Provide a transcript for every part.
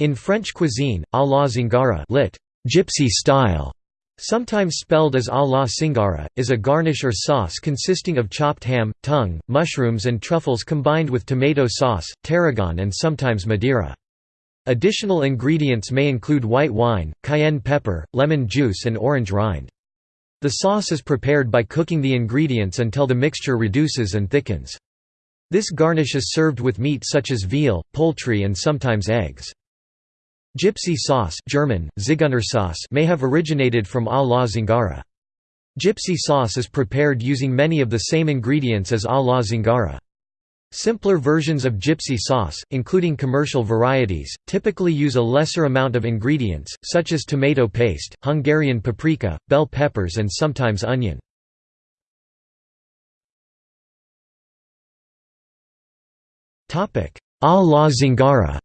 In French cuisine, à la zingara lit. Gypsy style, sometimes spelled as à la singara, is a garnish or sauce consisting of chopped ham, tongue, mushrooms and truffles combined with tomato sauce, tarragon and sometimes Madeira. Additional ingredients may include white wine, cayenne pepper, lemon juice and orange rind. The sauce is prepared by cooking the ingredients until the mixture reduces and thickens. This garnish is served with meat such as veal, poultry and sometimes eggs. Gypsy sauce German, Zigeunersauce may have originated from à la Zingara. Gypsy sauce is prepared using many of the same ingredients as à la Zingara. Simpler versions of gypsy sauce, including commercial varieties, typically use a lesser amount of ingredients, such as tomato paste, Hungarian paprika, bell peppers and sometimes onion. À la Zingara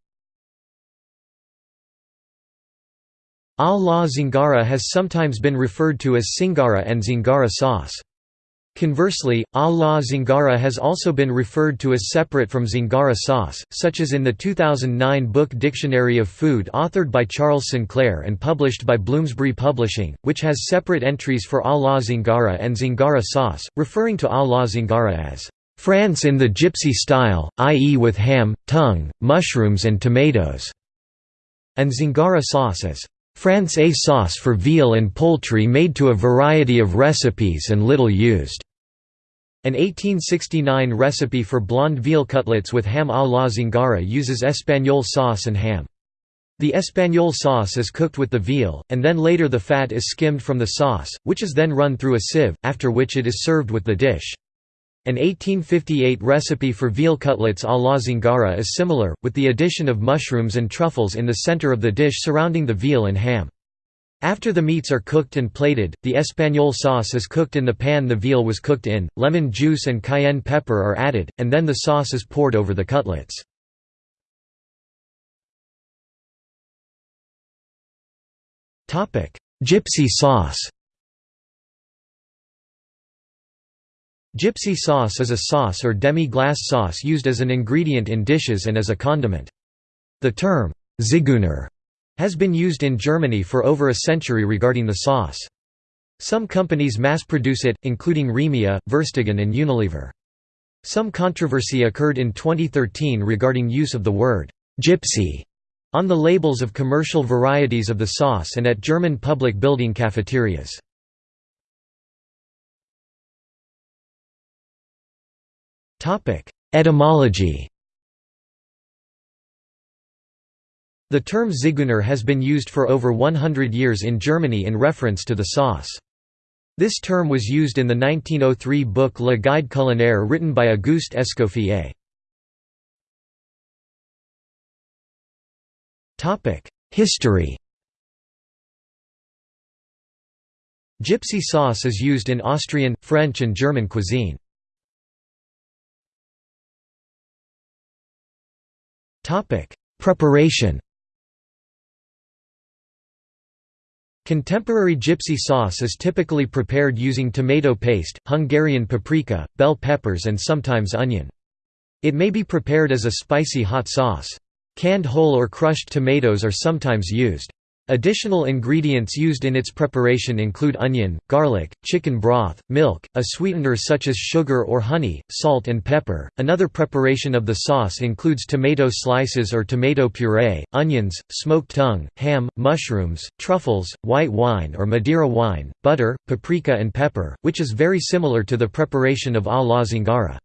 A la zingara has sometimes been referred to as singara and zingara sauce. Conversely, a la zingara has also been referred to as separate from zingara sauce, such as in the 2009 book Dictionary of Food authored by Charles Sinclair and published by Bloomsbury Publishing, which has separate entries for a la zingara and zingara sauce, referring to a la zingara as France in the gypsy style, i.e. with ham, tongue, mushrooms and tomatoes, and zingara sauce as France A sauce for veal and poultry made to a variety of recipes and little used. An 1869 recipe for blonde veal cutlets with ham à la zingara uses espagnole sauce and ham. The espagnole sauce is cooked with the veal, and then later the fat is skimmed from the sauce, which is then run through a sieve, after which it is served with the dish. An 1858 recipe for veal cutlets à la zingara is similar, with the addition of mushrooms and truffles in the center of the dish surrounding the veal and ham. After the meats are cooked and plated, the espagnole sauce is cooked in the pan the veal was cooked in, lemon juice and cayenne pepper are added, and then the sauce is poured over the cutlets. Gypsy sauce Gypsy sauce is a sauce or demi-glace sauce used as an ingredient in dishes and as a condiment. The term, Zigeuner, has been used in Germany for over a century regarding the sauce. Some companies mass-produce it, including Remia, Verstegen and Unilever. Some controversy occurred in 2013 regarding use of the word, gypsy, on the labels of commercial varieties of the sauce and at German public building cafeterias. Etymology The term Zigeuner has been used for over 100 years in Germany in reference to the sauce. This term was used in the 1903 book Le Guide culinaire written by Auguste Escoffier. History Gypsy sauce is used in Austrian, French and German cuisine. Preparation Contemporary gypsy sauce is typically prepared using tomato paste, Hungarian paprika, bell peppers and sometimes onion. It may be prepared as a spicy hot sauce. Canned whole or crushed tomatoes are sometimes used. Additional ingredients used in its preparation include onion, garlic, chicken broth, milk, a sweetener such as sugar or honey, salt and pepper. Another preparation of the sauce includes tomato slices or tomato puree, onions, smoked tongue, ham, mushrooms, truffles, white wine or Madeira wine, butter, paprika and pepper, which is very similar to the preparation of a la zingara.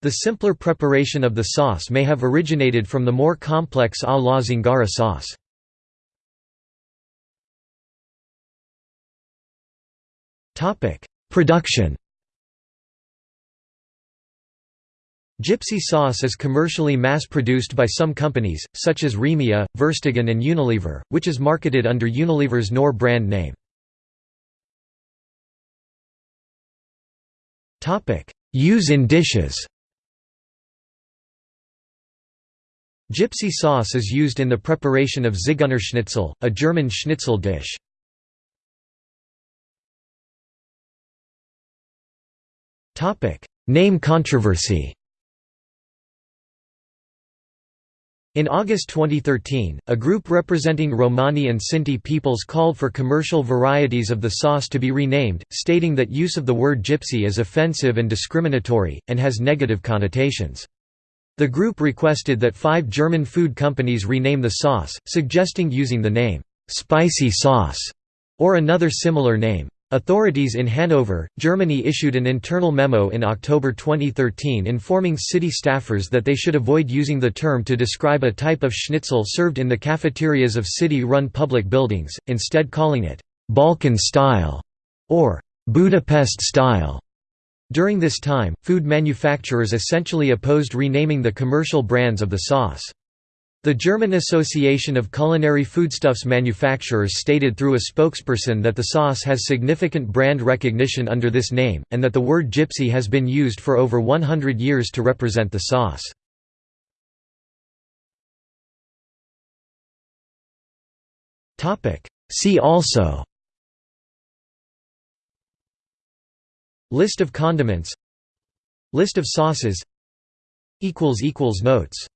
The simpler preparation of the sauce may have originated from the more complex a la zingara sauce. Production Gypsy sauce is commercially mass-produced by some companies, such as Remia, Verstegen and Unilever, which is marketed under Unilever's Knorr brand name. Use in dishes Gypsy sauce is used in the preparation of Zigeunerschnitzel, a German schnitzel dish. Name controversy In August 2013, a group representing Romani and Sinti peoples called for commercial varieties of the sauce to be renamed, stating that use of the word gypsy is offensive and discriminatory, and has negative connotations. The group requested that five German food companies rename the sauce, suggesting using the name, "'spicy sauce' or another similar name. Authorities in Hanover, Germany issued an internal memo in October 2013 informing city staffers that they should avoid using the term to describe a type of schnitzel served in the cafeterias of city-run public buildings, instead calling it «Balkan style» or «Budapest style». During this time, food manufacturers essentially opposed renaming the commercial brands of the sauce. The German Association of Culinary Foodstuffs Manufacturers stated through a spokesperson that the sauce has significant brand recognition under this name, and that the word gypsy has been used for over 100 years to represent the sauce. See also List of condiments List of sauces Notes